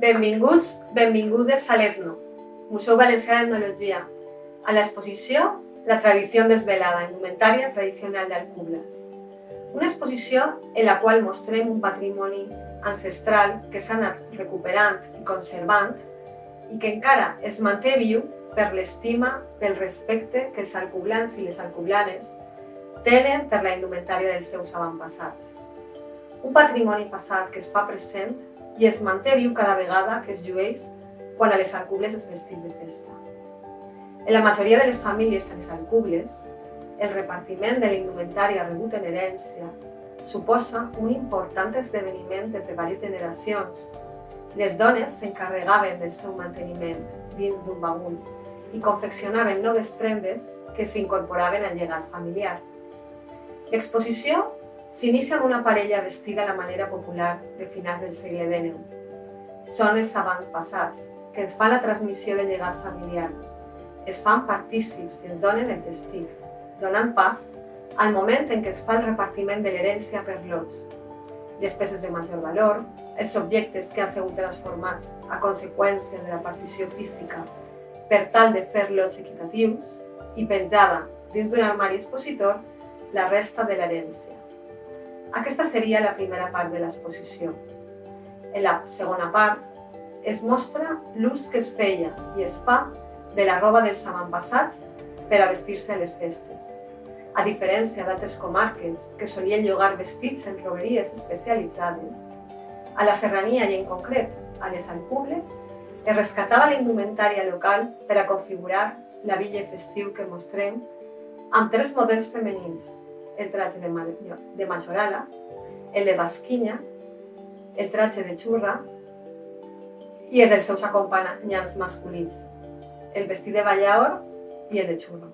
Benvinguts, benvingudes a l'Etno, Museu Valencià d'Etnologia, a l'exposició La tradició desvelada, indumentària tradicional d'Alcubles. Una exposició en la qual mostrem un patrimoni ancestral que s'ha anat recuperant i conservant i que encara es manté viu per l'estima, pel respecte que els alcublans i les alcublanes tenen per la indumentària dels seus avantpassats. Un patrimoni passat que es fa present i es manté viu cada vegada que es llueix quan a les alcubles es vestís de festa. En la majoria de les famílies a les alcubles, el repartiment de l'indumentària rebut en herència suposa un important esdeveniment des de diverses generacions. Les dones s'encarregaven del seu manteniment dins d'un bagul i confeccionaven noves prendes que s'incorporaven al llegat familiar. L'exposició S'inicia amb una parella vestida a la manera popular de finals del segle XIX. Són els abans passats, que ens fan la transmissió del llegat familiar. Es fan partícips i ens donen el testig, donant pas al moment en què es fa el repartiment de l'herència per lots. Les peces de major valor, els objectes que han sigut transformats a conseqüència de la partició física per tal de fer lots equitatius i penjada dins d'un armari expositor la resta de l'herència. Aquesta seria la primera part de l'exposició. En la segona part es mostra l'ús que es feia i es fa de la roba dels avantpassats per a vestir-se a les festes. A diferència d'altres comarques que solien llogar vestits en roberies especialitzades, a la serrania i en concret a les Alcubles es rescatava la indumentària local per a configurar la villa festiu que mostrem amb tres models femenins el traje de, de majorala, el de basquinya, el traje de xurra i els dels seus acompanyants masculins, el vestit de ballaor i el de xurro.